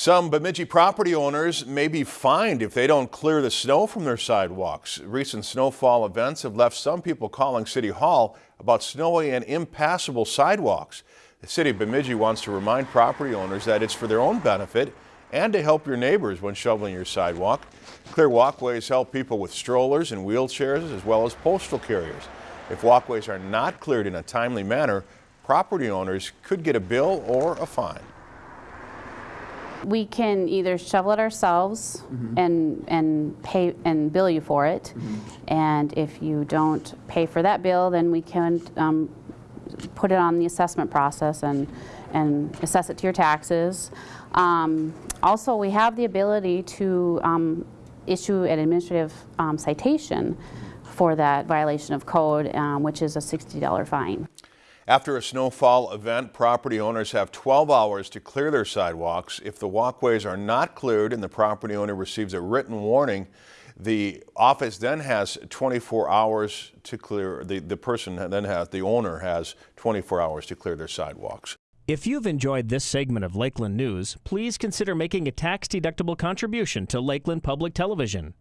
Some Bemidji property owners may be fined if they don't clear the snow from their sidewalks. Recent snowfall events have left some people calling City Hall about snowy and impassable sidewalks. The City of Bemidji wants to remind property owners that it's for their own benefit and to help your neighbors when shoveling your sidewalk. Clear walkways help people with strollers and wheelchairs as well as postal carriers. If walkways are not cleared in a timely manner, property owners could get a bill or a fine. We can either shovel it ourselves and, and pay, and bill you for it. And if you don't pay for that bill, then we can um, put it on the assessment process and, and assess it to your taxes. Um, Also, we have the ability to um, issue an administrative um, citation for that violation of code, um, which is a $60 fine. After a snowfall event, property owners have 12 hours to clear their sidewalks. If the walkways are not cleared and the property owner receives a written warning, the office then has 24 hours to clear, the, the person then has, the owner has 24 hours to clear their sidewalks. If you've enjoyed this segment of Lakeland News, please consider making a tax-deductible contribution to Lakeland Public Television.